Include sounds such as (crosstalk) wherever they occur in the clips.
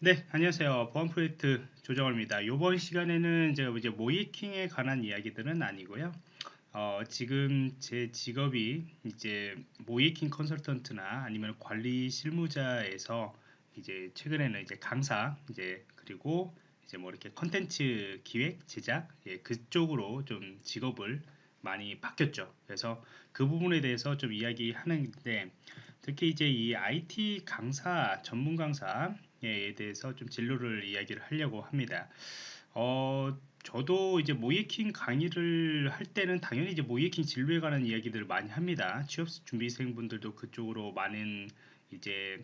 네, 안녕하세요. 보안 프로젝트 조정호입니다. 이번 시간에는 제가 이제 모이킹에 관한 이야기들은 아니고요. 어, 지금 제 직업이 이제 모이킹 컨설턴트나 아니면 관리 실무자에서 이제 최근에는 이제 강사 이제 그리고 이제 뭐 이렇게 컨텐츠 기획 제작 예, 그쪽으로 좀 직업을 많이 바뀌었죠. 그래서 그 부분에 대해서 좀 이야기하는데 특히 이제 이 IT 강사 전문 강사 에 대해서 좀 진로를 이야기를 하려고 합니다. 어, 저도 이제 모이킹 강의를 할 때는 당연히 이제 모이킹 진로에 관한 이야기들을 많이 합니다. 취업 준비생분들도 그쪽으로 많은 이제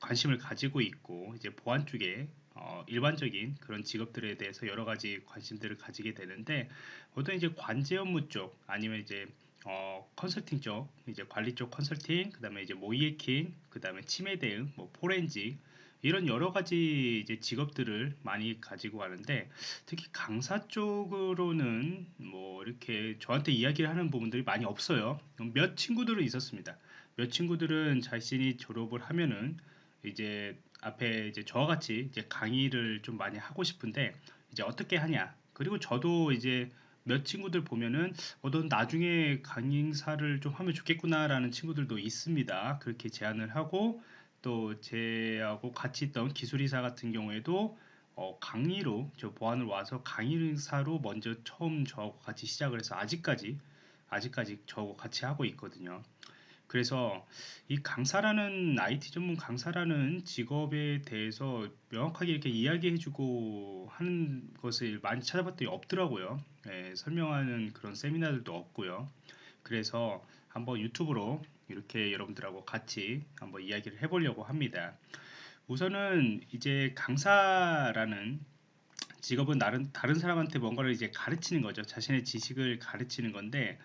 관심을 가지고 있고 이제 보안 쪽에 어, 일반적인 그런 직업들에 대해서 여러 가지 관심들을 가지게 되는데 보통 이제 관제 업무 쪽 아니면 이제 어, 컨설팅 쪽 이제 관리 쪽 컨설팅 그다음에 이제 모이킹 그다음에 치매 대응 뭐 포렌직 이런 여러 가지 이제 직업들을 많이 가지고 가는데 특히 강사 쪽으로는 뭐 이렇게 저한테 이야기를 하는 부분들이 많이 없어요. 몇 친구들은 있었습니다. 몇 친구들은 자신이 졸업을 하면은 이제 앞에 이제 저와 같이 이제 강의를 좀 많이 하고 싶은데 이제 어떻게 하냐. 그리고 저도 이제 몇 친구들 보면은 어, 넌 나중에 강의사를 좀 하면 좋겠구나라는 친구들도 있습니다. 그렇게 제안을 하고 또 제하고 같이 있던 기술이사 같은 경우에도 어, 강의로 저 보안을 와서 강의사로 먼저 처음 저하고 같이 시작을 해서 아직까지 아직까지 저하고 같이 하고 있거든요. 그래서 이 강사라는 IT 전문 강사라는 직업에 대해서 명확하게 이렇게 이야기해주고 하는 것을 많이 찾아봤더니 없더라고요. 예, 설명하는 그런 세미나들도 없고요. 그래서 한번 유튜브로 이렇게 여러분들하고 같이 한번 이야기를 해보려고 합니다. 우선은 이제 강사라는 직업은 다른, 다른 사람한테 뭔가를 이제 가르치는 거죠. 자신의 지식을 가르치는 건데,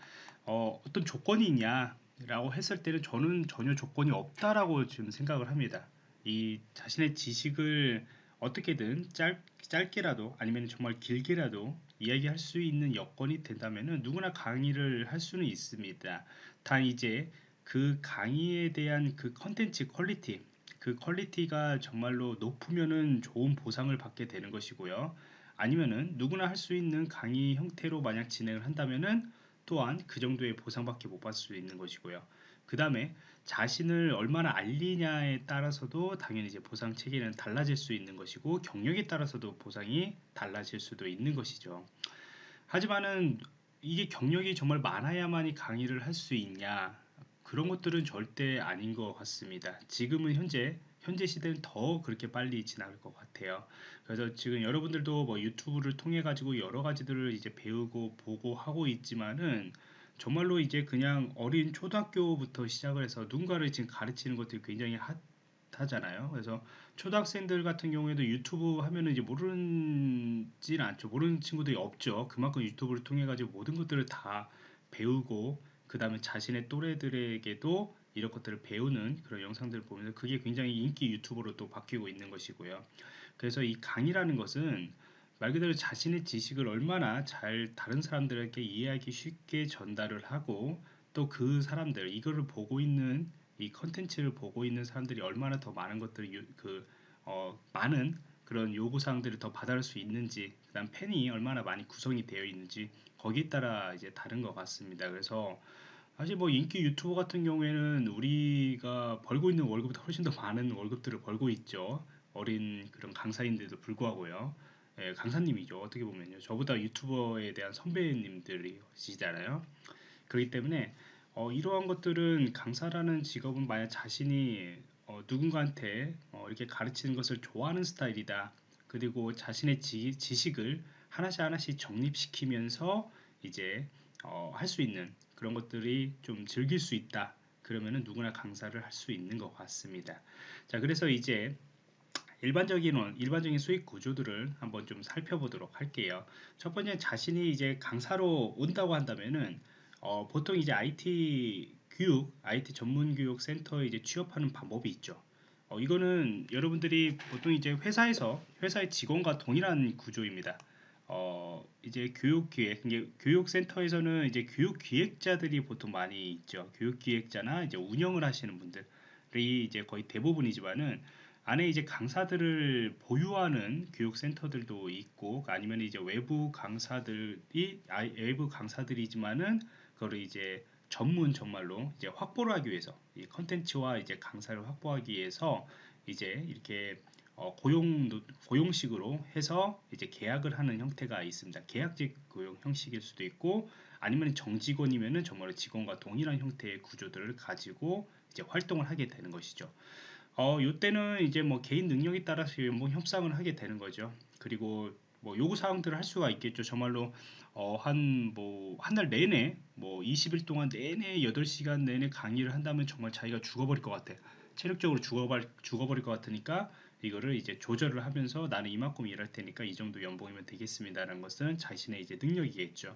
어, 어떤 조건이 있냐 라고 했을 때는 저는 전혀 조건이 없다라고 지금 생각을 합니다. 이 자신의 지식을 어떻게든 짧, 짧게라도 아니면 정말 길게라도 이야기할 수 있는 여건이 된다면 누구나 강의를 할 수는 있습니다. 단 이제 그 강의에 대한 그 컨텐츠 quality 그 quality가 정말로 높으면은 좋은 보상을 받게 되는 것이고요. 아니면은 누구나 할 수 있는 강의 형태로 만약 진행을 한다면은 또한 그 정도의 보상밖에 못 받을 수 있는 것이고요. 그 다음에 자신을 얼마나 알리냐에 따라서도 당연히 이제 보상 체계는 달라질 수 있는 것이고 경력에 따라서도 보상이 달라질 수도 있는 것이죠. 하지만은 이게 경력이 정말 많아야만이 강의를 할 수 있냐 그런 것들은 절대 아닌 것 같습니다. 지금은 현재 현재 시대는 더 그렇게 빨리 지나갈 것 같아요. 그래서 지금 여러분들도 뭐 유튜브를 통해 가지고 여러 가지들을 이제 배우고 보고 하고 있지만은 정말로 이제 그냥 어린 초등학교부터 시작을 해서 누군가를 지금 가르치는 것들이 굉장히 핫하잖아요. 그래서 초등학생들 같은 경우에도 유튜브 하면은 이제 모르진 않죠. 모르는 친구들이 없죠. 그만큼 유튜브를 통해 가지고 모든 것들을 다 배우고 그 다음에 자신의 또래들에게도 이런 것들을 배우는 그런 영상들을 보면서 그게 굉장히 인기 유튜버로 또 바뀌고 있는 것이고요. 그래서 이 강의라는 것은 말 그대로 자신의 지식을 얼마나 잘 다른 사람들에게 이해하기 쉽게 전달을 하고 또 그 사람들 이거를 보고 있는 이 컨텐츠를 보고 있는 사람들이 얼마나 더 많은 것들을 그 어, 많은 그런 요구사항들을 더 받아올 수 있는지 그 다음 팬이 얼마나 많이 구성이 되어 있는지 거기에 따라 이제 다른 것 같습니다. 그래서 사실 뭐 인기 유튜버 같은 경우에는 우리가 벌고 있는 월급보다 훨씬 더 많은 월급들을 벌고 있죠. 어린 그런 강사인데도 불구하고요. 예, 강사님이죠. 어떻게 보면요. 저보다 유튜버에 대한 선배님들이시잖아요. 그렇기 때문에 어, 이러한 것들은 강사라는 직업은 만약 자신이 어, 누군가한테 어, 이렇게 가르치는 것을 좋아하는 스타일이다. 그리고 자신의 지, 지식을 하나씩 하나씩 정립시키면서 이제 어, 할 수 있는 그런 것들이 좀 즐길 수 있다. 그러면은 누구나 강사를 할 수 있는 것 같습니다. 자, 그래서 이제 일반적인 일반적인 수익 구조들을 한번 좀 살펴보도록 할게요. 첫 번째 자신이 이제 강사로 온다고 한다면은 어, 보통 이제 IT 교육, IT 전문 교육 센터에 이제 취업하는 방법이 있죠. 어, 이거는 여러분들이 보통 이제 회사에서 회사의 직원과 동일한 구조입니다. 어, 이제 교육 기획, 교육 센터에서는 이제 교육 기획자들이 보통 많이 있죠. 교육 기획자나 이제 운영을 하시는 분들이 이제 거의 대부분이지만은 안에 이제 강사들을 보유하는 교육 센터들도 있고 아니면 이제 외부 강사들이 아, 외부 강사들이지만은 그거를 이제 전문 정말로 이제 확보를 하기 위해서 이 컨텐츠와 이제 강사를 확보하기 위해서 이제 이렇게 어, 고용 고용식으로 해서 이제 계약을 하는 형태가 있습니다. 계약직 고용 형식일 수도 있고 아니면 정직원이면은 정말 직원과 동일한 형태의 구조들을 가지고 이제 활동을 하게 되는 것이죠. 어, 요때는 이제 뭐 개인 능력에 따라서 뭐 협상을 하게 되는 거죠. 그리고 뭐 요구 사항들을 할 수가 있겠죠. 정말로 어, 한 뭐 한 달 내내 뭐 20일 동안 내내 8시간 내내 강의를 한다면 정말 자기가 죽어버릴 것 같아. 체력적으로 죽어버, 죽어버릴 것 같으니까 이거를 이제 조절을 하면서 나는 이만큼 일할 테니까 이 정도 연봉이면 되겠습니다라는 것은 자신의 이제 능력이겠죠.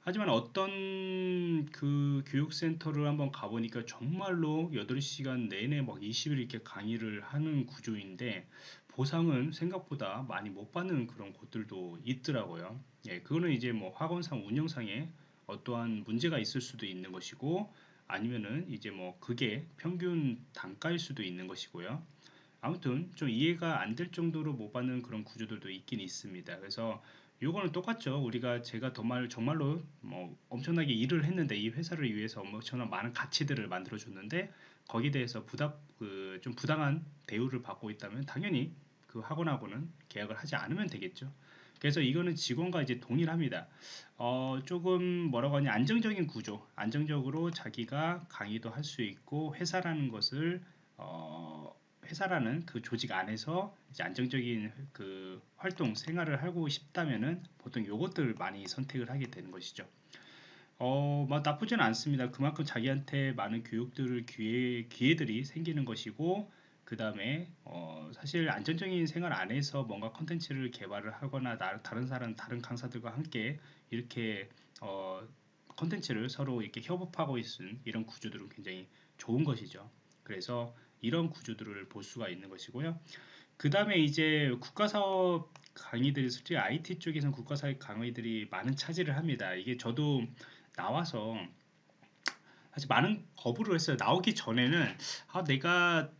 하지만 어떤 그 교육센터를 한번 가보니까 정말로 8시간 내내 막 20일 이렇게 강의를 하는 구조인데 보상은 생각보다 많이 못 받는 그런 곳들도 있더라고요. 예, 그거는 이제 뭐 학원상 운영상에 어떠한 문제가 있을 수도 있는 것이고 아니면은 이제 뭐 그게 평균 단가일 수도 있는 것이고요. 아무튼 좀 이해가 안 될 정도로 못 받는 그런 구조들도 있긴 있습니다. 그래서 요거는 똑같죠. 우리가 제가 정말 정말로 뭐 엄청나게 일을 했는데 이 회사를 위해서 엄청난 많은 가치들을 만들어 줬는데 거기에 대해서 부당 그좀 부당한 대우를 받고 있다면 당연히 그 학원하고는 계약을 하지 않으면 되겠죠. 그래서 이거는 직원과 이제 동일합니다. 어, 조금 뭐라고 하냐 안정적인 구조, 안정적으로 자기가 강의도 할 수 있고 회사라는 것을 어, 회사라는 그 조직 안에서 이제 안정적인 그 활동 생활을 하고 싶다면은 보통 요것들을 많이 선택을 하게 되는 것이죠. 어, 뭐 나쁘진 않습니다. 그만큼 자기한테 많은 교육들을 기회, 기회들이 생기는 것이고 그 다음에 어, 사실 안정적인 생활 안에서 뭔가 컨텐츠를 개발을 하거나 나, 다른 사람 다른 강사들과 함께 이렇게 어, 컨텐츠를 서로 이렇게 협업하고 있는 이런 구조들은 굉장히 좋은 것이죠. 그래서 이런 구조들을 볼 수가 있는 것이고요. 그 다음에 이제 국가사업 강의들이 솔직히 IT 쪽에서는 국가사업 강의들이 많은 차지를 합니다. 이게 저도 나와서 사실 많은 거부를 했어요. 나오기 전에는 아 내가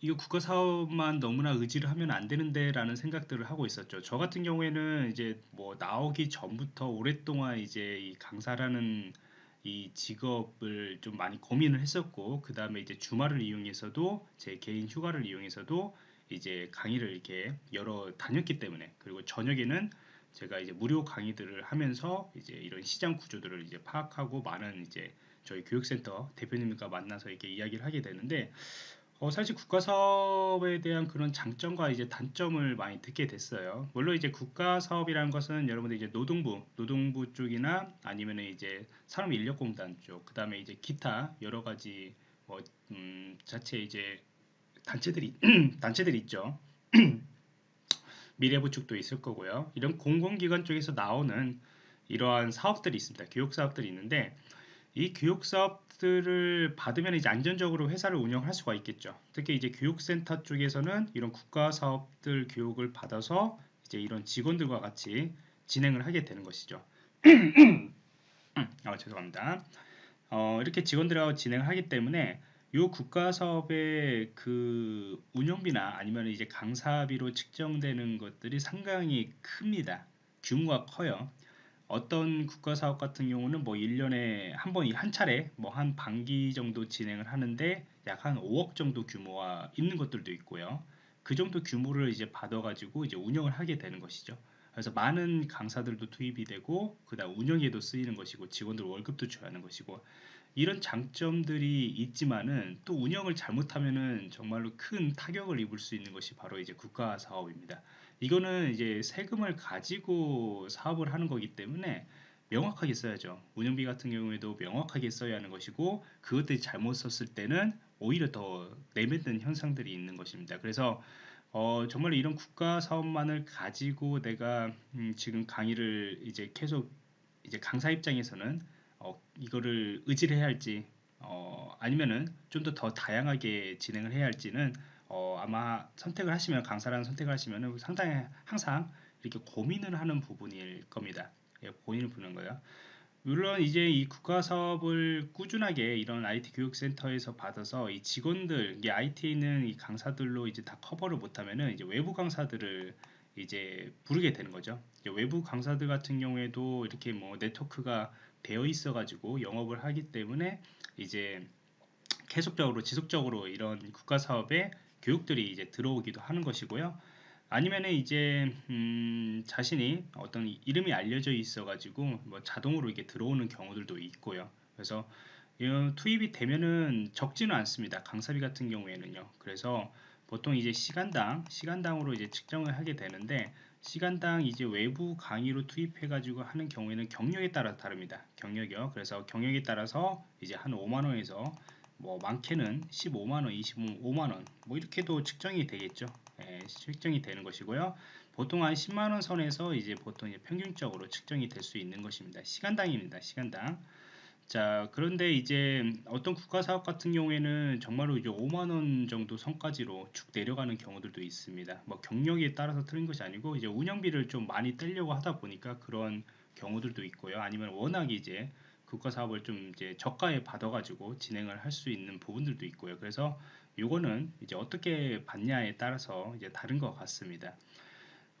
이거 국가 사업만 너무나 의지를 하면 안 되는데 라는 생각들을 하고 있었죠. 저 같은 경우에는 이제 뭐 나오기 전부터 오랫동안 이제 이 강사라는 이 직업을 좀 많이 고민을 했었고 그 다음에 이제 주말을 이용해서도 제 개인 휴가를 이용해서도 이제 강의를 이렇게 여러 다녔기 때문에 그리고 저녁에는 제가 이제 무료 강의들을 하면서 이제 이런 시장 구조들을 이제 파악하고 많은 이제 저희 교육센터 대표님과 만나서 이렇게 이야기를 하게 되는데 어, 사실 국가 사업에 대한 그런 장점과 이제 단점을 많이 듣게 됐어요. 물론 이제 국가 사업이라는 것은 여러분들 이제 노동부, 노동부 쪽이나 아니면 이제 산업인력공단 쪽, 그 다음에 이제 기타 여러 가지 뭐 음, 자체 이제 단체들이 (clears throat) 단체들이 있죠. (clears throat) 미래부 쪽도 있을 거고요. 이런 공공기관 쪽에서 나오는 이러한 사업들이 있습니다. 교육 사업들이 있는데 이 교육 사업 들을 받으면 이제 안전적으로 회사를 운영할 수가 있겠죠. 특히 이제 교육센터 쪽에서는 이런 국가 사업들 교육을 받아서 이제 이런 직원들과 같이 진행을 하게 되는 것이죠. (clears throat) 아, 죄송합니다. 어, 이렇게 직원들하고 진행을 하기 때문에 이 국가 사업의 그 운영비나 아니면 이제 강사비로 측정되는 것들이 상당히 큽니다. 규모가 커요. 어떤 국가 사업 같은 경우는 뭐 1년에 한 번 한 차례 뭐 한 반기 정도 진행을 하는데 약 한 5억 정도 규모가 있는 것들도 있고요. 그 정도 규모를 이제 받아 가지고 이제 운영을 하게 되는 것이죠. 그래서 많은 강사들도 투입이 되고 그다음 운영에도 쓰이는 것이고 직원들 월급도 줘야 하는 것이고 이런 장점들이 있지만은 또 운영을 잘못하면은 정말로 큰 타격을 입을 수 있는 것이 바로 이제 국가 사업입니다. 이거는 이제 세금을 가지고 사업을 하는 거기 때문에 명확하게 써야죠. 운영비 같은 경우에도 명확하게 써야 하는 것이고 그것들이 잘못 썼을 때는 오히려 더 내뱉는 현상들이 있는 것입니다. 그래서 어, 정말 이런 국가 사업만을 가지고 내가 음, 지금 강의를 이제 계속 이제 강사 입장에서는 어, 이거를 의지를 해야 할지 어, 아니면은 좀 더 더 다양하게 진행을 해야 할지는 어, 아마 선택을 하시면 강사라는 선택을 하시면 상당히 항상 이렇게 고민을 하는 부분일 겁니다. 예, 고민을 부는 거예요. 물론 이제 이 국가 사업을 꾸준하게 이런 IT 교육센터에서 받아서 이 직원들, 이 IT에 있는 이 강사들로 이제 다 커버를 못하면은 이제 외부 강사들을 이제 부르게 되는 거죠. 외부 강사들 같은 경우에도 이렇게 뭐 네트워크가 되어 있어 가지고 영업을 하기 때문에 이제 계속적으로 지속적으로 이런 국가 사업에 교육들이 이제 들어오기도 하는 것이고요. 아니면은 이제 음 자신이 어떤 이름이 알려져 있어 가지고 뭐 자동으로 이게 들어오는 경우들도 있고요. 그래서 투입이 되면은 적지는 않습니다. 강사비 같은 경우에는요. 그래서 보통 이제 시간당 시간당으로 이제 측정을 하게 되는데 시간당 이제 외부 강의로 투입해 가지고 하는 경우에는 경력에 따라 다릅니다. 경력이요. 그래서 경력에 따라서 이제 한 5만 원에서 뭐 많게는 15만원 25만원 뭐 이렇게도 측정이 되겠죠 예, 측정이 되는 것이고요. 보통 한 10만원 선에서 이제 보통 이제 평균적으로 측정이 될 수 있는 것입니다. 시간당입니다. 시간당. 자, 그런데 이제 어떤 국가 사업 같은 경우에는 정말로 이제 5만원 정도 선까지로 쭉 내려가는 경우들도 있습니다. 뭐 경력에 따라서 틀린 것이 아니고 이제 운영비를 좀 많이 떼려고 하다 보니까 그런 경우들도 있고요. 아니면 워낙 이제 국가 사업을 좀 이제 저가에 받아가지고 진행을 할 수 있는 부분들도 있고요. 그래서 요거는 이제 어떻게 받냐에 따라서 이제 다른 것 같습니다.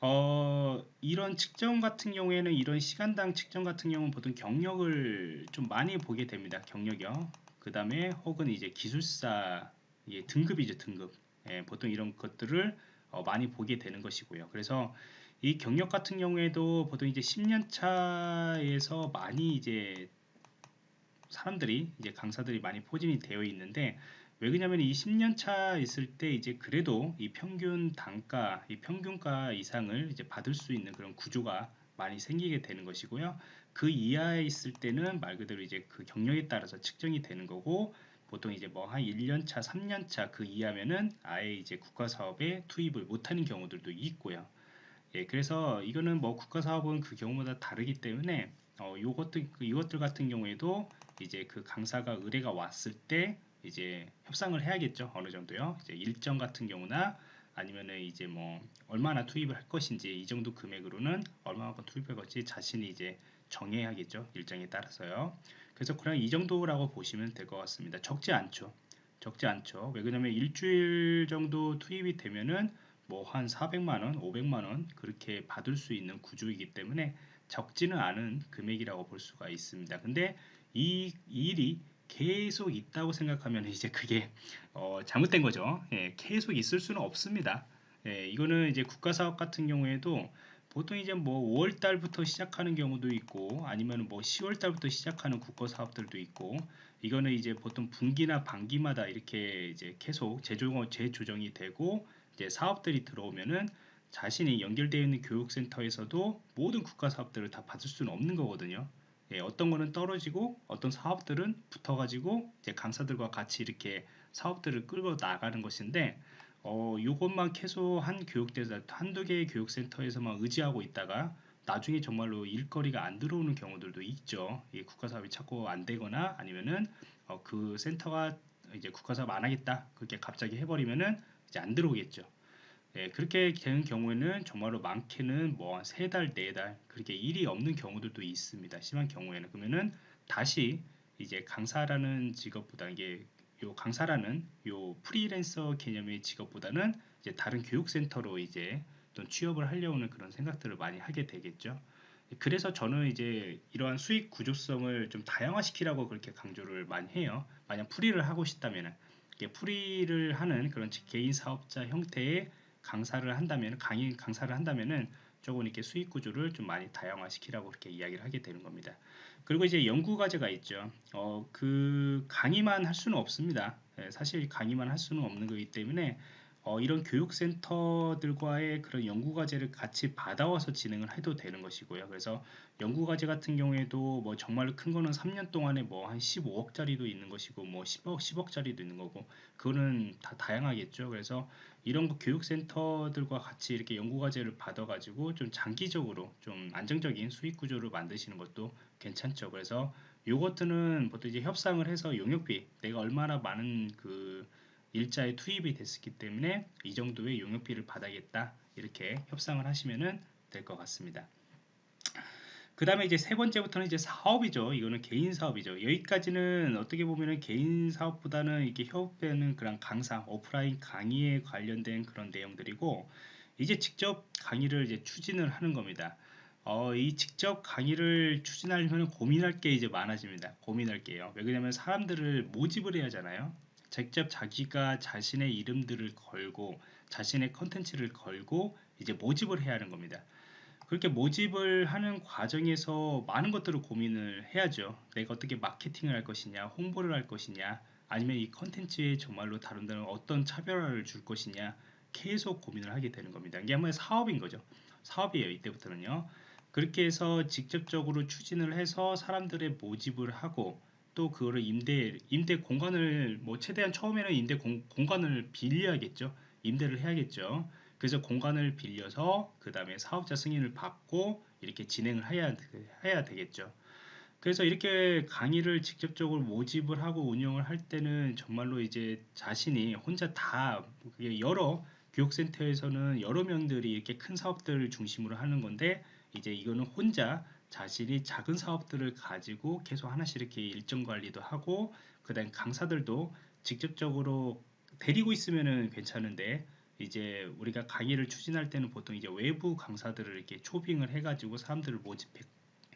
어, 이런 측정 같은 경우에는 이런 시간당 측정 같은 경우는 보통 경력을 좀 많이 보게 됩니다. 경력이요. 그 다음에 혹은 이제 기술사 예, 등급이죠 등급. 예, 보통 이런 것들을 어, 많이 보게 되는 것이고요. 그래서 이 경력 같은 경우에도 보통 이제 10년 차에서 많이 이제 사람들이 이제 강사들이 많이 포진이 되어 있는데 왜 그러냐면 이 10년 차 있을 때 이제 그래도 이 평균 단가, 이 평균가 이상을 이제 받을 수 있는 그런 구조가 많이 생기게 되는 것이고요. 그 이하에 있을 때는 말 그대로 이제 그 경력에 따라서 측정이 되는 거고 보통 이제 뭐 한 1년 차, 3년 차 그 이하면은 아예 이제 국가 사업에 투입을 못하는 경우들도 있고요. 예, 그래서 이거는 뭐 국가 사업은 그 경우마다 다르기 때문에 어, 요것들 이것들 같은 경우에도 이제 그 강사가 의뢰가 왔을 때 이제 협상을 해야겠죠. 어느 정도요. 이제 일정 같은 경우나 아니면은 이제 뭐 얼마나 투입을 할 것인지 이 정도 금액으로는 얼마만큼 투입할 것인지 자신이 이제 정해야겠죠. 일정에 따라서요. 그래서 그냥 이 정도라고 보시면 될 것 같습니다. 적지 않죠. 적지 않죠. 왜 그러냐면 일주일 정도 투입이 되면은 뭐 한 400만원, 500만원 그렇게 받을 수 있는 구조이기 때문에 적지는 않은 금액이라고 볼 수가 있습니다. 근데 이 일이 계속 있다고 생각하면 (laughs) 이제 그게 어, 잘못된 거죠. 예, 계속 있을 수는 없습니다. 예, 이거는 이제 국가 사업 같은 경우에도 보통 이제 뭐 5월 달부터 시작하는 경우도 있고 아니면 뭐 10월 달부터 시작하는 국가 사업들도 있고 이거는 이제 보통 분기나 반기마다 이렇게 이제 계속 재조정, 재조정이 되고 이제 사업들이 들어오면은 자신이 연결되어 있는 교육센터에서도 모든 국가 사업들을 다 받을 수는 없는 거거든요. 예, 어떤 거는 떨어지고 어떤 사업들은 붙어가지고 이제 강사들과 같이 이렇게 사업들을 끌고 나가는 것인데 어, 요것만 계속 한 교육대사 한두 개의 교육센터에서만 의지하고 있다가 나중에 정말로 일거리가 안 들어오는 경우들도 있죠. 이 국가 사업이 자꾸 안 되거나 아니면은 어, 그 센터가 이제 국가 사업 안 하겠다 그렇게 갑자기 해버리면은 이제 안 들어오겠죠. 예, 그렇게 되는 경우에는 정말로 많게는 뭐세 달, 네 달 그렇게 일이 없는 경우들도 있습니다. 심한 경우에는 그러면은 다시 이제 강사라는 직업보다 이게 요 강사라는 요 프리랜서 개념의 직업보다는 이제 다른 교육센터로 이제 또 취업을 하려는 그런 생각들을 많이 하게 되겠죠. 그래서 저는 이제 이러한 수익 구조성을 좀 다양화시키라고 그렇게 강조를 많이 해요. 만약 프리를 하고 싶다면은 프리를 하는 그런 개인 사업자 형태의 강사를 한다면 강의 강사를 한다면은 조금 이렇게 수익 구조를 좀 많이 다양화시키라고 그렇게 이야기를 하게 되는 겁니다. 그리고 이제 연구 과제가 있죠. 어, 그 강의만 할 수는 없습니다. 예, 사실 강의만 할 수는 없는 거기 때문에 어, 이런 교육센터들과의 그런 연구과제를 같이 받아와서 진행을 해도 되는 것이고요. 그래서 연구과제 같은 경우에도 뭐 정말로 큰 거는 3년 동안에 뭐 한 15억짜리도 있는 것이고 뭐 10억, 10억짜리도 있는 거고 그거는 다 다양하겠죠. 그래서 이런 교육센터들과 같이 이렇게 연구과제를 받아가지고 좀 장기적으로 좀 안정적인 수익 구조를 만드시는 것도 괜찮죠. 그래서 요것들은 보통 이제 협상을 해서 용역비 내가 얼마나 많은 그 일자에 투입이 됐기 때문에 이 정도의 용역비를 받아야겠다 이렇게 협상을 하시면 될 것 같습니다. 그 다음에 이제 세 번째부터는 이제 사업이죠. 이거는 개인 사업이죠. 여기까지는 어떻게 보면은 개인 사업보다는 이렇게 협업되는 그런 강사, 오프라인 강의에 관련된 그런 내용들이고, 이제 직접 강의를 이제 추진을 하는 겁니다. 어, 이 직접 강의를 추진하려면 고민할 게 이제 많아집니다. 고민할 게요. 왜 그러냐면 사람들을 모집을 해야 하잖아요. 직접 자기가 자신의 이름들을 걸고 자신의 컨텐츠를 걸고 이제 모집을 해야 하는 겁니다. 그렇게 모집을 하는 과정에서 많은 것들을 고민을 해야죠. 내가 어떻게 마케팅을 할 것이냐, 홍보를 할 것이냐, 아니면 이 컨텐츠에 정말로 다른 데는 어떤 차별화를 줄 것이냐, 계속 고민을 하게 되는 겁니다. 이게 한번 사업인 거죠. 사업이에요. 이때부터는요. 그렇게 해서 직접적으로 추진을 해서 사람들의 모집을 하고 또 그거를 임대 임대 공간을 뭐 최대한 처음에는 임대 공, 공간을 빌려야겠죠. 임대를 해야겠죠. 그래서 공간을 빌려서 그 다음에 사업자 승인을 받고 이렇게 진행을 해야, 해야 되겠죠. 그래서 이렇게 강의를 직접적으로 모집을 하고 운영을 할 때는 정말로 이제 자신이 혼자 다 여러 교육센터에서는 여러 명들이 이렇게 큰 사업들을 중심으로 하는 건데 이제 이거는 혼자 자신이 작은 사업들을 가지고 계속 하나씩 이렇게 일정 관리도 하고 그다음 강사들도 직접적으로 데리고 있으면은 괜찮은데 이제 우리가 강의를 추진할 때는 보통 이제 외부 강사들을 이렇게 초빙을 해가지고 사람들을 모집해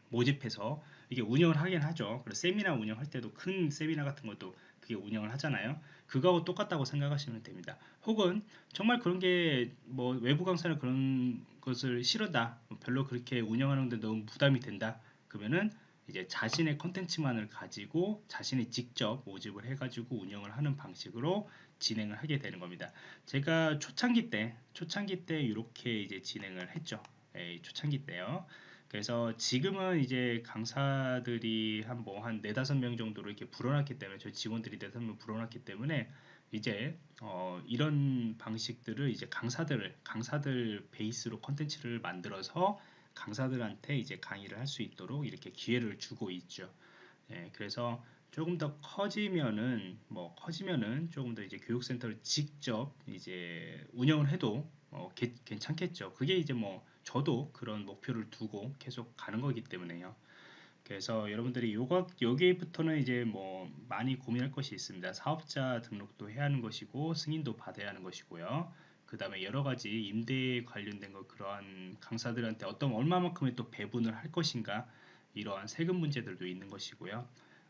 모집해서 이게 운영을 하긴 하죠. 그리고 세미나 운영할 때도 큰 세미나 같은 것도 그게 운영을 하잖아요. 그거하고 똑같다고 생각하시면 됩니다. 혹은 정말 그런 게 뭐 외부 강사는 그런 것을 싫어다. 별로 그렇게 운영하는데 너무 부담이 된다. 그러면은 이제 자신의 컨텐츠만을 가지고 자신이 직접 모집을 해가지고 운영을 하는 방식으로 진행을 하게 되는 겁니다. 제가 초창기 때, 초창기 때 이렇게 이제 진행을 했죠. 에 예, 초창기 때요. 그래서 지금은 이제 강사들이 한 뭐한 네다섯 명 정도로 이렇게 불어났기 때문에 저희 직원들이 네다섯 명 불어났기 때문에 이제 어 이런 방식들을 이제 강사들 강사들 베이스로 컨텐츠를 만들어서 강사들한테 이제 강의를 할 수 있도록 이렇게 기회를 주고 있죠. 예, 그래서 조금 더 커지면은 뭐 커지면은 조금 더 이제 교육센터를 직접 이제 운영을 해도 어, 게, 괜찮겠죠. 그게 이제 뭐 저도 그런 목표를 두고 계속 가는 거기 때문에요. 그래서 여러분들이 요거 여기부터는 이제 뭐 많이 고민할 것이 있습니다. 사업자 등록도 해야 하는 것이고 승인도 받아야 하는 것이고요. 그 다음에 여러 가지 임대에 관련된 거 그러한 강사들한테 어떤 얼마만큼의 또 배분을 할 것인가 이러한 세금 문제들도 있는 것이고요.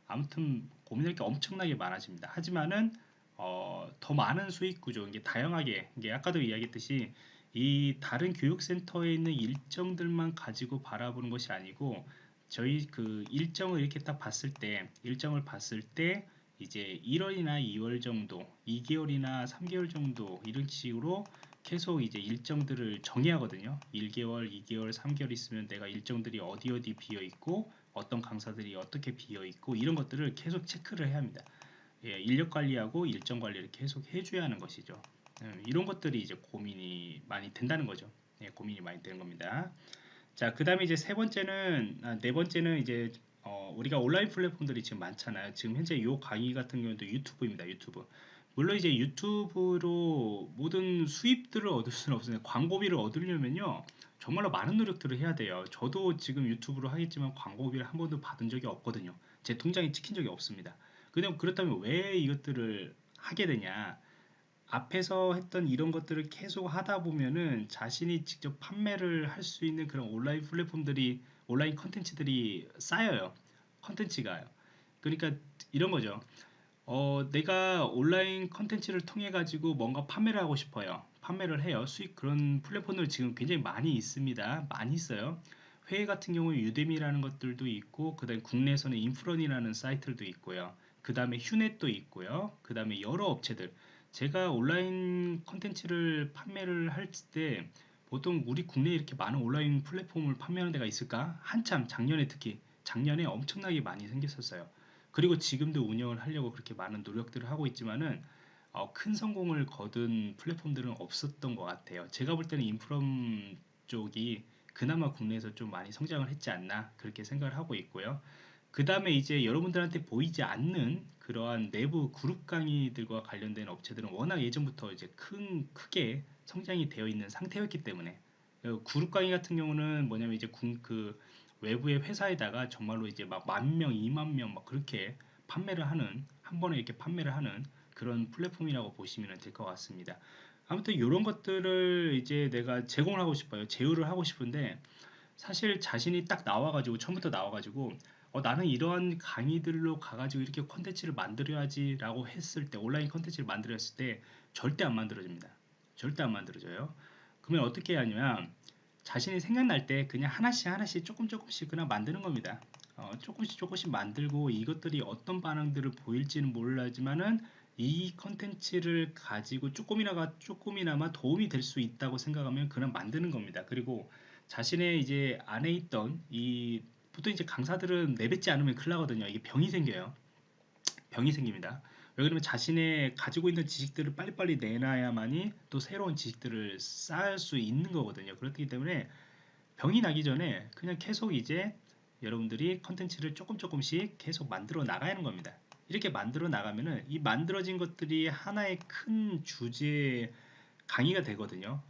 아무튼 고민할 게 엄청나게 많아집니다. 하지만은 어, 더 많은 수익 구조, 이게 다양하게, 이게 아까도 이야기했듯이 이 다른 교육센터에 있는 일정들만 가지고 바라보는 것이 아니고 저희 그 일정을 이렇게 딱 봤을 때, 일정을 봤을 때 이제 1월이나 2월 정도, 2개월이나 3개월 정도 이런 식으로 계속 이제 일정들을 정해야 하거든요. 1개월, 2개월, 3개월 있으면 내가 일정들이 어디 어디 비어 있고 어떤 강사들이 어떻게 비어 있고 이런 것들을 계속 체크를 해야 합니다. 예, 인력 관리하고 일정 관리를 계속 해줘야 하는 것이죠. 예, 이런 것들이 이제 고민이 많이 된다는 거죠. 예, 고민이 많이 되는 겁니다. 자, 그 다음에 이제 세 번째는, 아, 네 번째는 이제, 어, 우리가 온라인 플랫폼들이 지금 많잖아요. 지금 현재 이 강의 같은 경우도 유튜브입니다. 유튜브. 물론 이제 유튜브로 모든 수입들을 얻을 수는 없어요. 광고비를 얻으려면요. 정말로 많은 노력들을 해야 돼요. 저도 지금 유튜브로 하겠지만 광고비를 한 번도 받은 적이 없거든요. 제 통장에 찍힌 적이 없습니다. 그냥 그렇다면 왜 이것들을 하게 되냐? 앞에서 했던 이런 것들을 계속 하다 보면은 자신이 직접 판매를 할 수 있는 그런 온라인 플랫폼들이 온라인 컨텐츠들이 쌓여요. 컨텐츠가요. 그러니까 이런 거죠. 어, 내가 온라인 컨텐츠를 통해 가지고 뭔가 판매를 하고 싶어요. 판매를 해요. 수익 그런 플랫폼들 지금 굉장히 많이 있습니다. 많이 있어요. 해외 같은 경우에 Udemy라는 것들도 있고 그다음에 국내에서는 인프런이라는 사이트도 있고요. 그 다음에 휴넷도 있고요. 그 다음에 여러 업체들 제가 온라인 컨텐츠를 판매를 할 때 보통 우리 국내에 이렇게 많은 온라인 플랫폼을 판매하는 데가 있을까? 한참 작년에 특히 작년에 엄청나게 많이 생겼었어요. 그리고 지금도 운영을 하려고 그렇게 많은 노력들을 하고 있지만은 어, 큰 성공을 거둔 플랫폼들은 없었던 것 같아요. 제가 볼 때는 인프럼 쪽이 그나마 국내에서 좀 많이 성장을 했지 않나 그렇게 생각을 하고 있고요. 그 다음에 이제 여러분들한테 보이지 않는 그러한 내부 그룹 강의들과 관련된 업체들은 워낙 예전부터 이제 큰 크게 성장이 되어 있는 상태였기 때문에 어, 그룹 강의 같은 경우는 뭐냐면 이제 그 외부의 회사에다가 정말로 이제 막 만 명, 이만 명 막 그렇게 판매를 하는 한 번에 이렇게 판매를 하는 그런 플랫폼이라고 보시면 될 것 같습니다. 아무튼 이런 것들을 이제 내가 제공을 하고 싶어요. 제휴를 하고 싶은데 사실 자신이 딱 나와가지고 처음부터 나와가지고 어, 나는 이러한 강의들로 가가지고 이렇게 컨텐츠를 만들어야지 라고 했을 때 온라인 컨텐츠를 만들었을 때 절대 안 만들어집니다. 절대 안 만들어져요. 그러면 어떻게 하냐면 자신이 생각날 때 그냥 하나씩 하나씩 조금 조금씩 그냥 만드는 겁니다. 어, 조금씩 조금씩 만들고 이것들이 어떤 반응들을 보일지는 몰라지만은 이 컨텐츠를 가지고 조금이나가 조금이나마 도움이 될 수 있다고 생각하면 그냥 만드는 겁니다. 그리고 자신의 이제 안에 있던 이 보통 이제 강사들은 내뱉지 않으면 큰일 나거든요. 이게 병이 생겨요. 병이 생깁니다. 왜 그러면 자신의 가지고 있는 지식들을 빨리빨리 내놔야만이 또 새로운 지식들을 쌓을 수 있는 거거든요. 그렇기 때문에 병이 나기 전에 그냥 계속 이제 여러분들이 컨텐츠를 조금 조금씩 계속 만들어 나가는 겁니다. 이렇게 만들어 나가면은 이 만들어진 것들이 하나의 큰 주제 강의가 되거든요.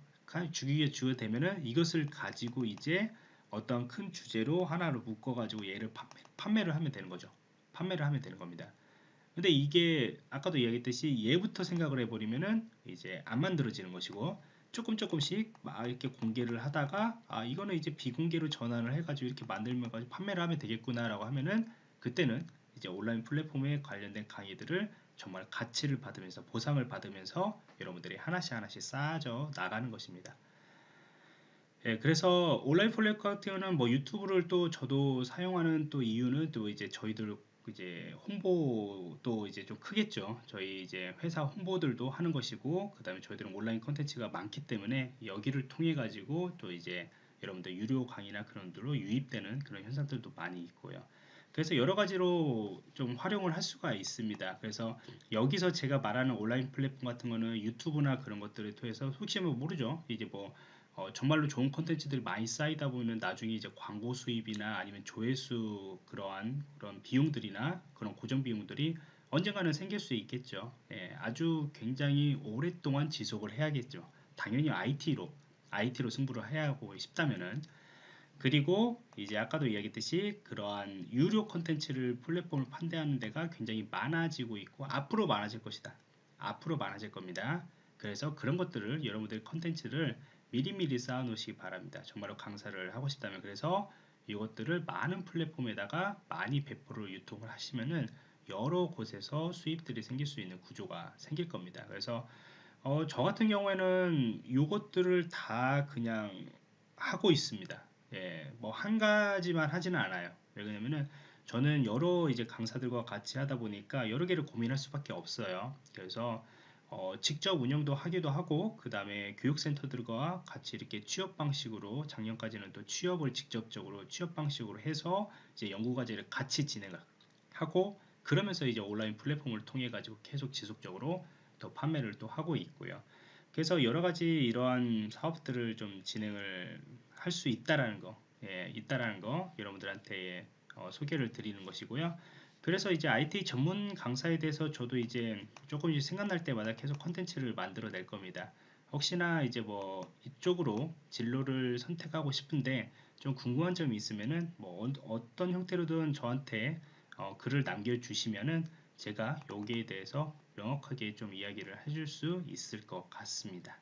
주기에 주가 되면은 이것을 가지고 이제 어떤 큰 주제로 하나로 묶어가지고 얘를 판매, 를 하면 되는 거죠. 판매를 하면 되는 겁니다. 근데 이게 아까도 이야기했듯이 얘부터 생각을 해버리면은 이제 안 만들어지는 것이고 조금 조금씩 막 이렇게 공개를 하다가 아 이거는 이제 비공개로 전환을 해가지고 이렇게 만들면 가지고 판매를 하면 되겠구나라고 하면은 그때는 이제 온라인 플랫폼에 관련된 강의들을 정말 가치를 받으면서 보상을 받으면서 여러분들이 하나씩 하나씩 쌓아져 나가는 것입니다. 예, 그래서 온라인 플랫폼 같은 경우는 뭐 유튜브를 또 저도 사용하는 또 이유는 또 이제 저희들 이제 홍보도 이제 좀 크겠죠. 저희 이제 회사 홍보들도 하는 것이고, 그 다음에 저희들은 온라인 컨텐츠가 많기 때문에 여기를 통해 가지고 또 이제 여러분들 유료 강의나 그런 들로 유입되는 그런 현상들도 많이 있고요. 그래서 여러 가지로 좀 활용을 할 수가 있습니다. 그래서 여기서 제가 말하는 온라인 플랫폼 같은 거는 유튜브나 그런 것들을 통해서 혹시 뭐 모르죠. 이제 뭐 어, 정말로 좋은 컨텐츠들이 많이 쌓이다 보면 나중에 이제 광고 수입이나 아니면 조회수 그러한 그런 비용들이나 그런 고정 비용들이 언젠가는 생길 수 있겠죠. 예, 아주 굉장히 오랫동안 지속을 해야겠죠. 당연히 IT로 IT로 승부를 해야 하고 싶다면은 그리고 이제 아까도 이야기했듯이 그러한 유료 컨텐츠를 플랫폼을 판대하는 데가 굉장히 많아지고 있고 앞으로 많아질 것이다. 앞으로 많아질 겁니다. 그래서 그런 것들을 여러분들 컨텐츠를 미리미리 쌓아 놓으시기 바랍니다. 정말로 강사를 하고 싶다면 그래서 이것들을 많은 플랫폼에다가 많이 배포를 유통을 하시면은 여러 곳에서 수입들이 생길 수 있는 구조가 생길 겁니다. 그래서 어, 저 같은 경우에는 이것들을 다 그냥 하고 있습니다. 예, 뭐 한 가지만 하지는 않아요. 왜냐면은 저는 여러 이제 강사들과 같이 하다 보니까 여러 개를 고민할 수밖에 없어요. 그래서 어, 직접 운영도 하기도 하고 그 다음에 교육센터들과 같이 이렇게 취업 방식으로 작년까지는 또 취업을 직접적으로 취업 방식으로 해서 이제 연구과제를 같이 진행을 하고 그러면서 이제 온라인 플랫폼을 통해 가지고 계속 지속적으로 더 판매를 또 하고 있고요. 그래서 여러 가지 이러한 사업들을 좀 진행을 할 수 있다라는 거, 예, 있다라는 거 여러분들한테 어, 소개를 드리는 것이고요. 그래서 이제 IT 전문 강사에 대해서 저도 이제 조금씩 생각날 때마다 계속 컨텐츠를 만들어 낼 겁니다. 혹시나 이제 뭐 이쪽으로 진로를 선택하고 싶은데 좀 궁금한 점이 있으면은 뭐 어떤 형태로든 저한테 어 글을 남겨주시면은 제가 여기에 대해서 명확하게 좀 이야기를 해줄 수 있을 것 같습니다.